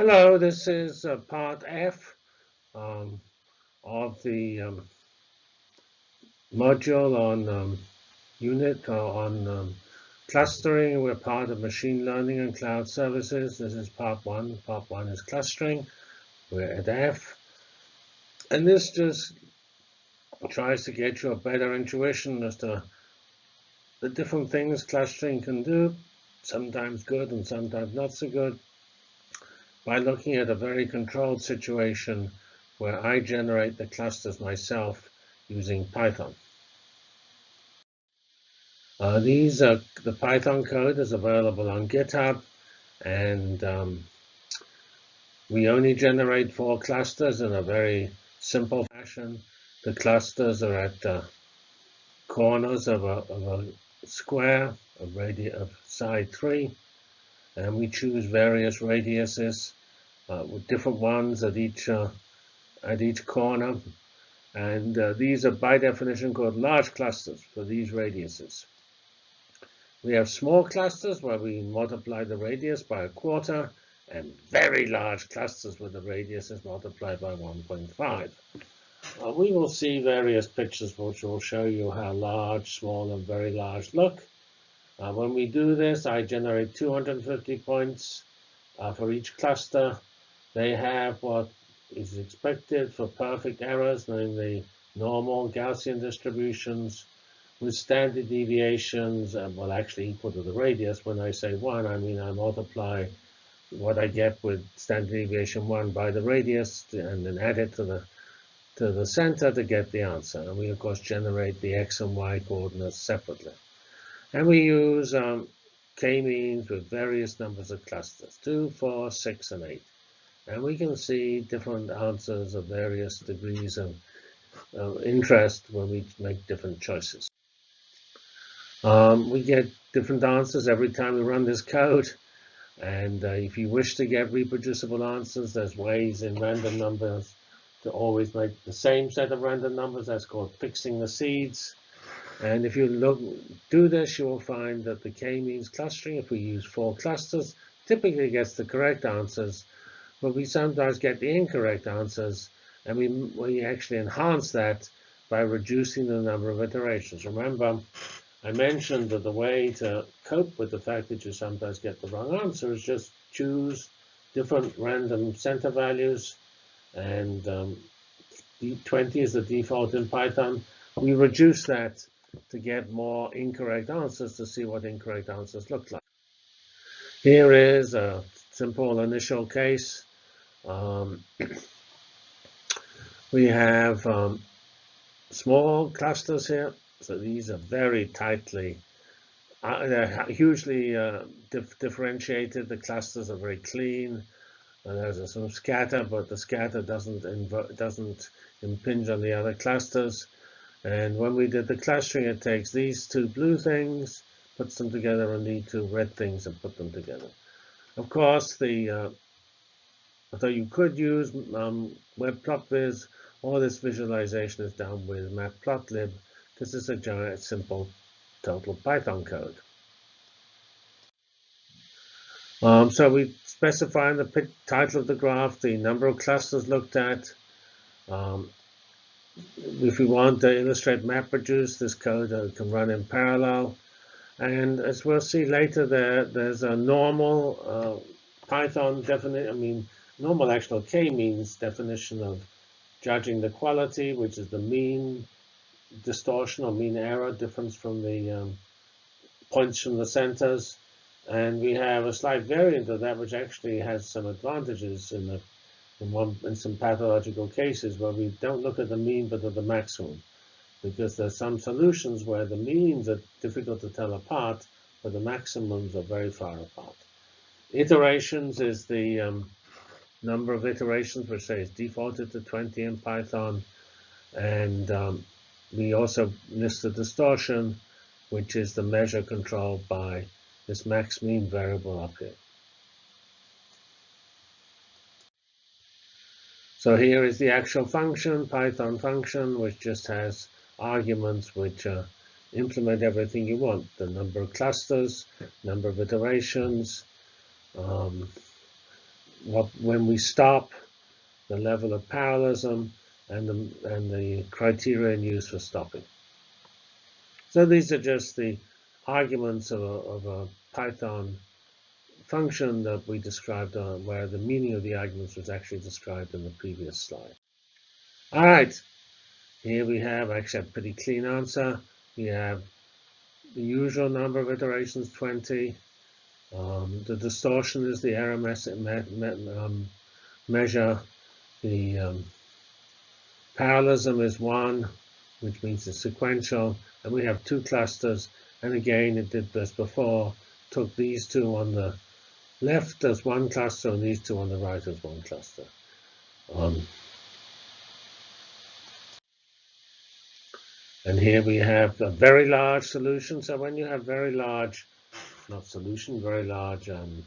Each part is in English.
Hello, this is uh, part F um, of the um, module on um, unit uh, on um, clustering. We're part of machine learning and cloud services. This is part one. Part one is clustering. We're at F. And this just tries to get you a better intuition as to the different things clustering can do, sometimes good and sometimes not so good by looking at a very controlled situation where I generate the clusters myself using Python. Uh, these are the Python code is available on GitHub, and um, we only generate four clusters in a very simple fashion. The clusters are at the corners of a, of a square of radius of side three, and we choose various radiuses uh, with different ones at each uh, at each corner. And uh, these are by definition called large clusters for these radiuses. We have small clusters where we multiply the radius by a quarter and very large clusters where the radius is multiplied by 1.5. Uh, we will see various pictures which will show you how large, small, and very large look. Uh, when we do this, I generate 250 points uh, for each cluster. They have what is expected for perfect errors, namely normal Gaussian distributions with standard deviations, uh, well, actually equal to the radius. When I say 1, I mean I multiply what I get with standard deviation 1 by the radius and then add it to the to the center to get the answer. And we, of course, generate the x and y coordinates separately. And we use um, k-means with various numbers of clusters, 2, 4, 6, and 8. And we can see different answers of various degrees of, interest when we make different choices. Um, we get different answers every time we run this code. And uh, if you wish to get reproducible answers, there's ways in random numbers to always make the same set of random numbers. That's called fixing the seeds. And if you look, do this, you will find that the k-means clustering, if we use four clusters, typically gets the correct answers, but we sometimes get the incorrect answers, and we, we actually enhance that by reducing the number of iterations. Remember, I mentioned that the way to cope with the fact that you sometimes get the wrong answer is just choose different random center values, and um, 20 is the default in Python. We reduce that to get more incorrect answers to see what incorrect answers look like. Here is a simple initial case. Um, we have um, small clusters here. So these are very tightly, uh, they're hugely uh, dif differentiated. The clusters are very clean. Uh, there's some scatter, but the scatter doesn't doesn't impinge on the other clusters. And when we did the clustering, it takes these two blue things, puts them together, and these two red things and put them together. Of course, the uh, although you could use um, all this visualization is done with Matplotlib. This is a giant, simple, total Python code. Um, so we specify in the title of the graph the number of clusters looked at, um, if we want to illustrate MapReduce, this code uh, can run in parallel. And as we'll see later, there there's a normal uh, Python definition. I mean, normal actual k-means definition of judging the quality, which is the mean distortion or mean error difference from the um, points from the centers. And we have a slight variant of that, which actually has some advantages in the in, one, in some pathological cases where we don't look at the mean but at the maximum. Because there's some solutions where the means are difficult to tell apart, but the maximums are very far apart. Iterations is the um, number of iterations, which say is defaulted to 20 in Python. And um, we also list the distortion, which is the measure controlled by this max mean variable up here. So here is the actual function, Python function, which just has arguments which uh, implement everything you want. The number of clusters, number of iterations, um, what when we stop, the level of parallelism, and the, and the criterion used for stopping. So these are just the arguments of a, of a Python function that we described uh, where the meaning of the arguments was actually described in the previous slide. All right, here we have actually a pretty clean answer. We have the usual number of iterations, 20. Um, the distortion is the error me me um, measure. The um, parallelism is 1, which means it's sequential. And we have two clusters. And again, it did this before. Took these two on the left as one cluster and these two on the right as one cluster. Um, and here we have a very large solution. So when you have very large, not solution, very large um,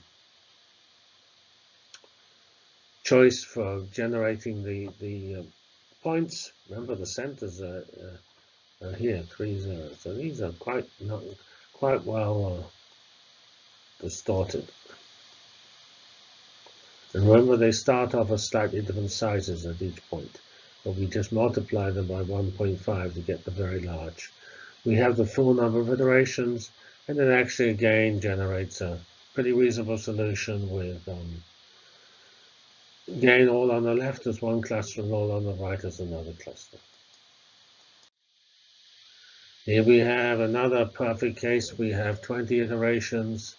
choice for generating the, the uh, points, remember the centers are, uh, are here, three zeros. So these are quite, not, quite well uh, distorted. And remember, they start off at slightly different sizes at each point, but we just multiply them by 1.5 to get the very large. We have the full number of iterations, and it actually again generates a pretty reasonable solution with um, gain all on the left as one cluster and all on the right as another cluster. Here we have another perfect case. We have 20 iterations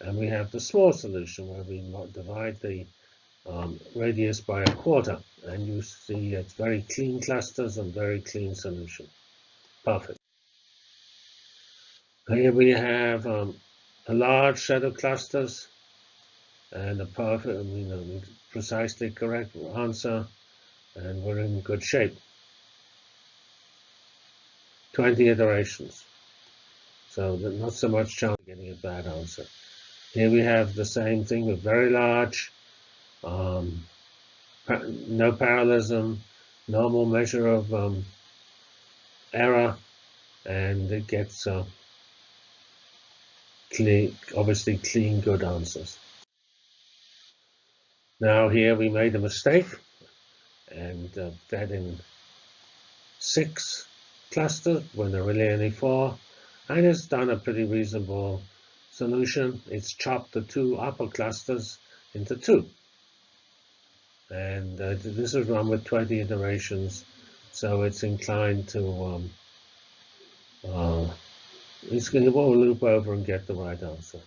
and we have the small solution where we divide the um, radius by a quarter. And you see it's very clean clusters and very clean solution. Perfect. Here we have um, a large set of clusters and a perfect, I mean, a precisely correct answer, and we're in good shape. 20 iterations. So not so much chance of getting a bad answer. Here we have the same thing with very large, um, no parallelism, normal measure of um, error, and it gets uh, obviously clean, good answers. Now here we made a mistake and uh, that in six clusters when there are really only four, and it's done a pretty reasonable solution, it's chopped the two upper clusters into two. And uh, this is run with 20 iterations, so it's inclined to, um, uh, it's going to loop over and get the right answer.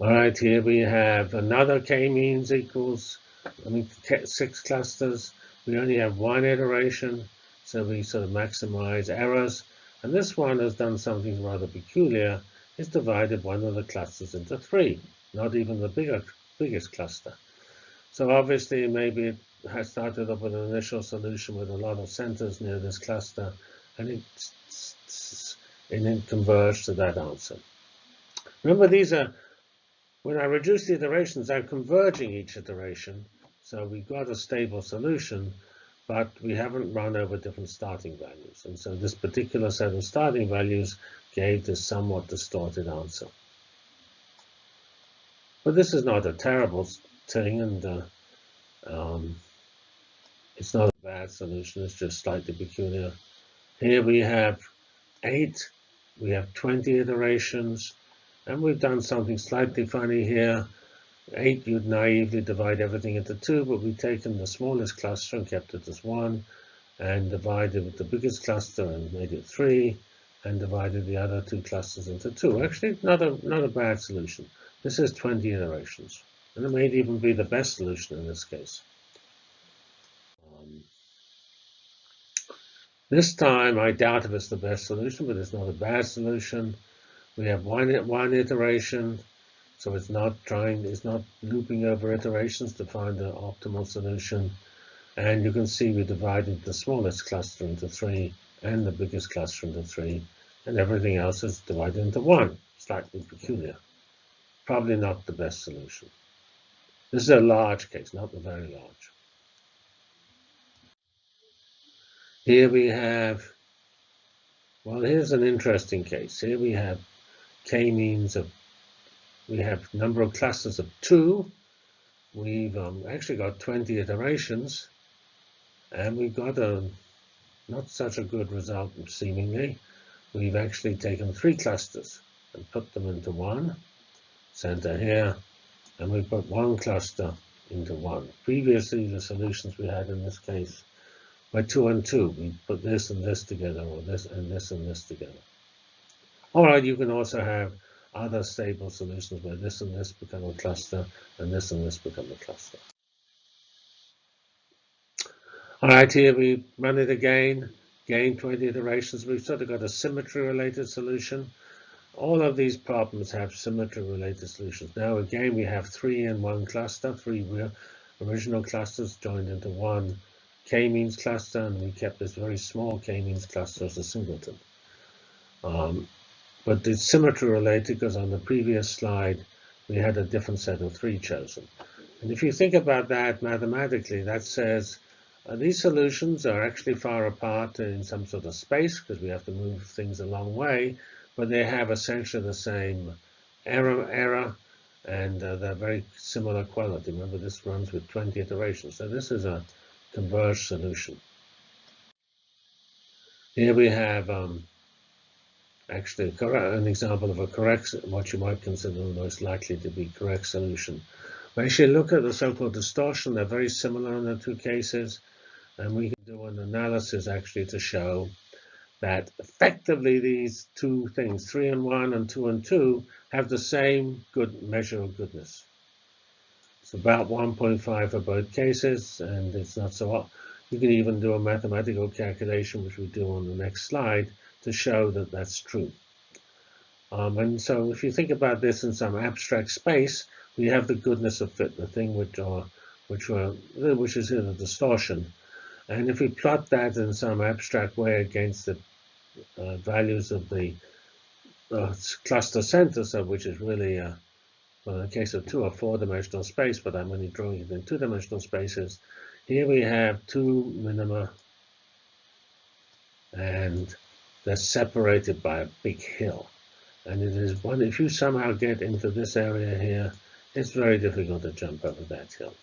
All right, here we have another k-means equals, I mean, six clusters. We only have one iteration. So we sort of maximize errors. And this one has done something rather peculiar. It's divided one of the clusters into three, not even the bigger, biggest cluster. So obviously, maybe it has started up with an initial solution with a lot of centers near this cluster, and it, and it converged to that answer. Remember, these are, when I reduce the iterations, I'm converging each iteration. So we got a stable solution, but we haven't run over different starting values. And so this particular set of starting values gave this somewhat distorted answer. But this is not a terrible thing, and uh, um, it's not a bad solution. It's just slightly peculiar. Here we have 8. We have 20 iterations. And we've done something slightly funny here. 8, you'd naively divide everything into 2, but we've taken the smallest cluster and kept it as 1, and divided with the biggest cluster and made it 3, and divided the other two clusters into 2. Actually, not a, not a bad solution. This is 20 iterations, and it may even be the best solution in this case. Um, this time, I doubt if it's the best solution, but it's not a bad solution. We have one, one iteration, so it's not trying, it's not looping over iterations to find the optimal solution. And you can see we divided the smallest cluster into three and the biggest cluster into three, and everything else is divided into one, slightly peculiar. Probably not the best solution. This is a large case, not a very large. Here we have Well, here's an interesting case. Here we have k-means of, we have number of clusters of two. We've um, actually got 20 iterations, and we've got a not such a good result, seemingly. We've actually taken three clusters and put them into one, center here, and we put one cluster into one. Previously, the solutions we had in this case were two and two. We put this and this together, or this and this and this together. All right, you can also have other stable solutions where this and this become a cluster, and this and this become a cluster. All right, here we run it again, gain 20 iterations. We've sort of got a symmetry-related solution. All of these problems have symmetry-related solutions. Now, again, we have three in one cluster, three original clusters joined into one k-means cluster, and we kept this very small k-means cluster as a singleton. Um, but it's symmetry-related because on the previous slide, we had a different set of three chosen. And if you think about that mathematically, that says uh, these solutions are actually far apart in some sort of space because we have to move things a long way, but they have essentially the same error, error and uh, they're very similar quality. Remember, this runs with 20 iterations. So this is a converged solution. Here we have um, actually an example of a correct, what you might consider the most likely to be correct solution. We actually look at the so-called distortion. They're very similar in the two cases. And we can do an analysis actually to show that effectively these two things, 3 and 1 and 2 and 2, have the same good measure of goodness. It's about 1.5 for both cases, and it's not so You can even do a mathematical calculation, which we do on the next slide, to show that that's true. Um, and so if you think about this in some abstract space, we have the goodness of fit, the thing which, are, which, were, which is in a distortion. And if we plot that in some abstract way against the uh, values of the uh, cluster center, so which is really, uh, well, in the case of two or four-dimensional space, but I'm only drawing it in two-dimensional spaces. Here we have two minima, and they're separated by a big hill. And it is one, if you somehow get into this area here, it's very difficult to jump over that hill.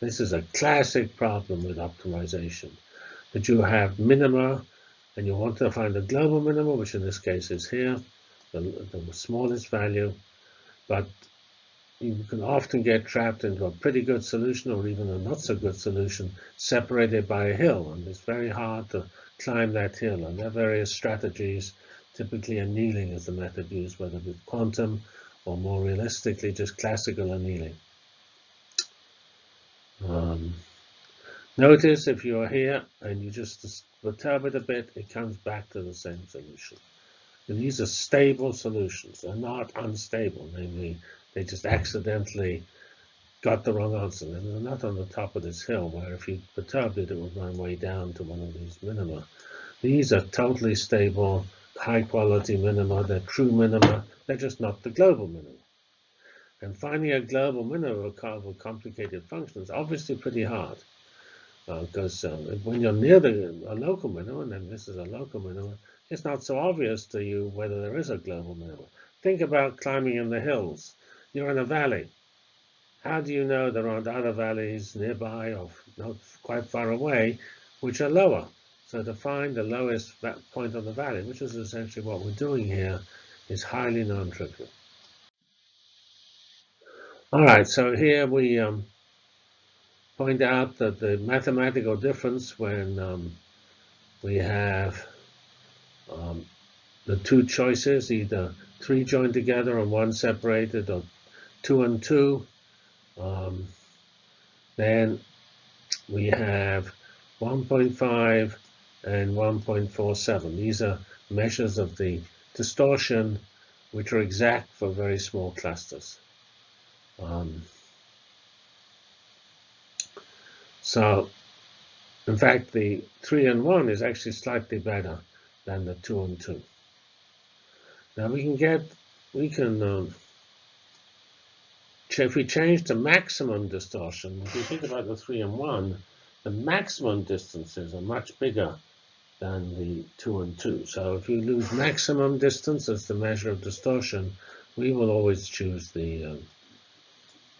This is a classic problem with optimization. That you have minima, and you want to find the global minimum, which in this case is here, the, the smallest value. But you can often get trapped into a pretty good solution or even a not so good solution separated by a hill. And it's very hard to climb that hill. And there are various strategies. Typically annealing is the method used, whether with quantum or more realistically, just classical annealing. Um, notice if you're here and you just perturb it a bit, it comes back to the same solution. And these are stable solutions. They're not unstable, namely, they just accidentally got the wrong answer. And they're not on the top of this hill, where if you perturbed it, it would run way down to one of these minima. These are totally stable, high-quality minima. They're true minima. They're just not the global minima. And finding a global minimum of a complicated functions is obviously pretty hard. Because uh, um, when you're near the, a local minimum, and this is a local minimum, it's not so obvious to you whether there is a global minimum. Think about climbing in the hills. You're in a valley. How do you know there aren't other valleys nearby or not quite far away which are lower? So to find the lowest point on the valley, which is essentially what we're doing here, is highly non-trivial. All right, so here we um, point out that the mathematical difference when um, we have um, the two choices, either three joined together and one separated, or two and two, um, then we have 1.5 and 1.47. These are measures of the distortion which are exact for very small clusters. Um, so, in fact, the 3 and 1 is actually slightly better than the 2 and 2. Now we can get, we can, um, if we change the maximum distortion, if you think about the 3 and 1, the maximum distances are much bigger than the 2 and 2. So if you lose maximum distance as the measure of distortion, we will always choose the um,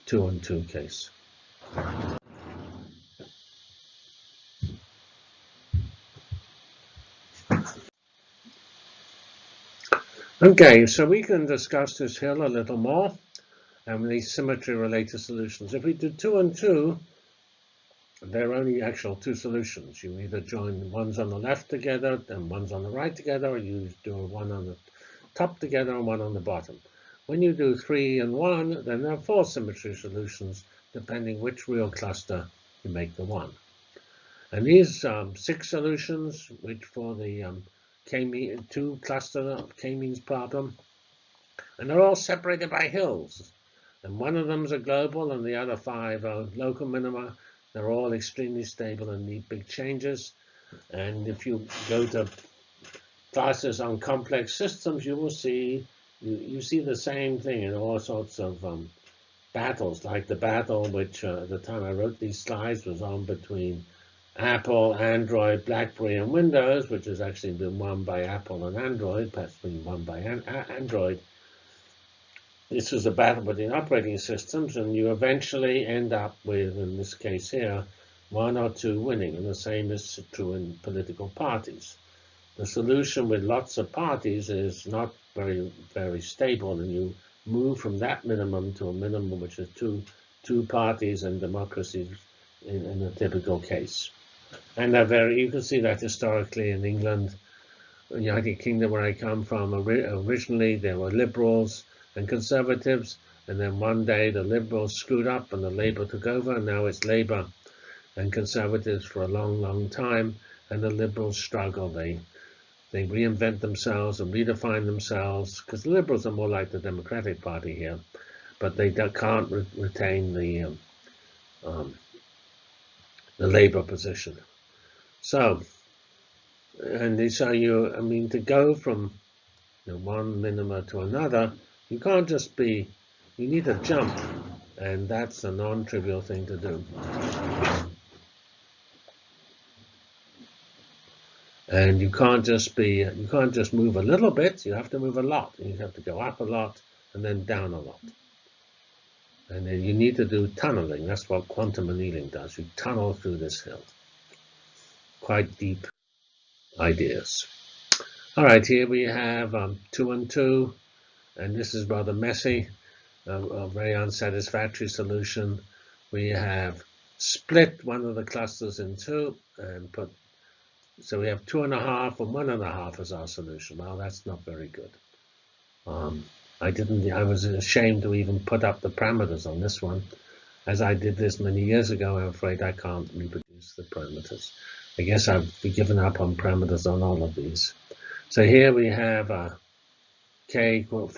2 and 2 case. Okay, so we can discuss this hill a little more and these symmetry related solutions. If we do two and two, there are only actual two solutions. You either join ones on the left together and ones on the right together, or you do one on the top together and one on the bottom. When you do three and one, then there are four symmetry solutions, depending which real cluster you make the one. And these um, six solutions, which for the um, K-mean, two cluster k-means problem. And they're all separated by hills. And one of them is a global and the other five are local minima. They're all extremely stable and need big changes. And if you go to classes on complex systems, you will see you, you see the same thing in all sorts of um, battles, like the battle which uh, at the time I wrote these slides was on between Apple, Android, BlackBerry, and Windows, which has actually been won by Apple and Android, perhaps been won by an Android. This is a battle between operating systems, and you eventually end up with, in this case here, one or two winning, and the same is true in political parties. The solution with lots of parties is not very, very stable, and you move from that minimum to a minimum, which is two, two parties and democracies in, in a typical case. And very, you can see that historically in England, United Kingdom, where I come from, originally there were liberals and conservatives, and then one day the liberals screwed up and the Labour took over, and now it's Labour and conservatives for a long, long time, and the liberals struggle. They they reinvent themselves and redefine themselves, because the liberals are more like the Democratic Party here, but they can't re retain the um, um, the labor position. So, and they say you, I mean, to go from you know, one minima to another, you can't just be, you need to jump, and that's a non-trivial thing to do. And you can't just be, you can't just move a little bit, you have to move a lot. You have to go up a lot and then down a lot. And then you need to do tunneling. That's what quantum annealing does. You tunnel through this hill. Quite deep ideas. All right, here we have um, two and two, and this is rather messy, a, a very unsatisfactory solution. We have split one of the clusters in two and put, so we have two and a half and one and a half as our solution. Well, that's not very good. Um, I didn't, I was ashamed to even put up the parameters on this one. As I did this many years ago, I'm afraid I can't reproduce the parameters. I guess I've given up on parameters on all of these. So here we have a K four,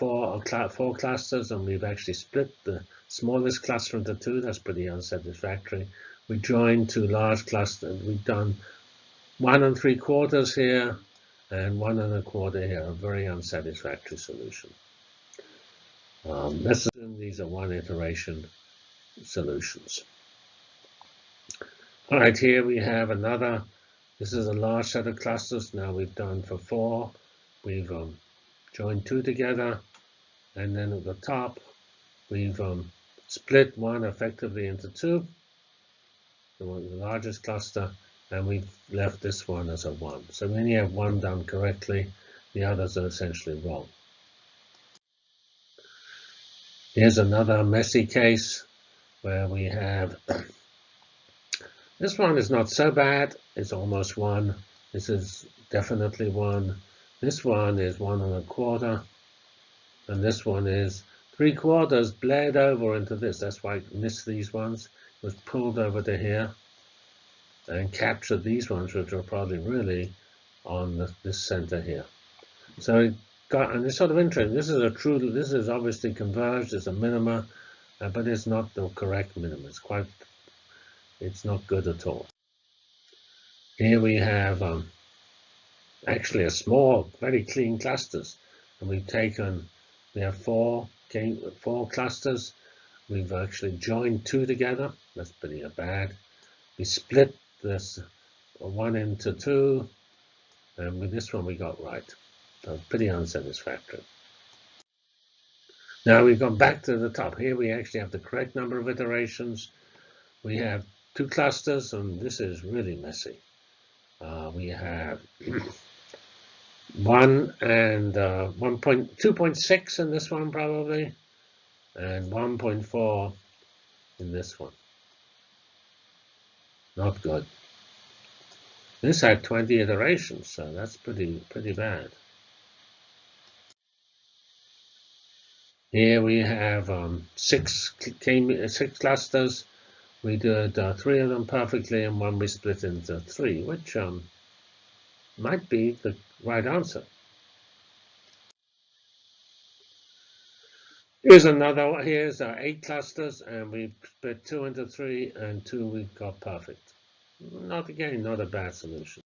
four clusters, and we've actually split the smallest cluster into two. That's pretty unsatisfactory. We joined two large clusters. We've done one and three quarters here and one and a quarter here, a very unsatisfactory solution. Um, let's assume these are one iteration solutions. All right, here we have another. This is a large set of clusters. Now we've done for four. We've um, joined two together. And then at the top, we've um, split one effectively into two, the, one, the largest cluster, and we've left this one as a one. So when you have one done correctly, the others are essentially wrong. Here's another messy case where we have, this one is not so bad, it's almost one. This is definitely one. This one is one and a quarter. And this one is three quarters bled over into this. That's why I missed these ones. It was pulled over to here and captured these ones, which are probably really on the, this center here. So it got, and it's sort of interesting. This is a true, this is obviously converged it's a minima, uh, but it's not the correct minima. It's quite, it's not good at all. Here we have um, actually a small, very clean clusters. And we've taken, we have four, four clusters. We've actually joined two together. That's pretty bad. We split this one into two, And with this one, we got right. So pretty unsatisfactory. Now we've gone back to the top. Here we actually have the correct number of iterations. We have two clusters, and this is really messy. Uh, we have 1 and uh, 1.2.6 in this one probably, and 1.4 in this one. Not good. This had 20 iterations, so that's pretty pretty bad. Here we have um, six six clusters. We did uh, three of them perfectly, and one we split into three, which um, might be the right answer. Here's another, here's our eight clusters, and we split two into three, and two we got perfect. Not again, not a bad solution.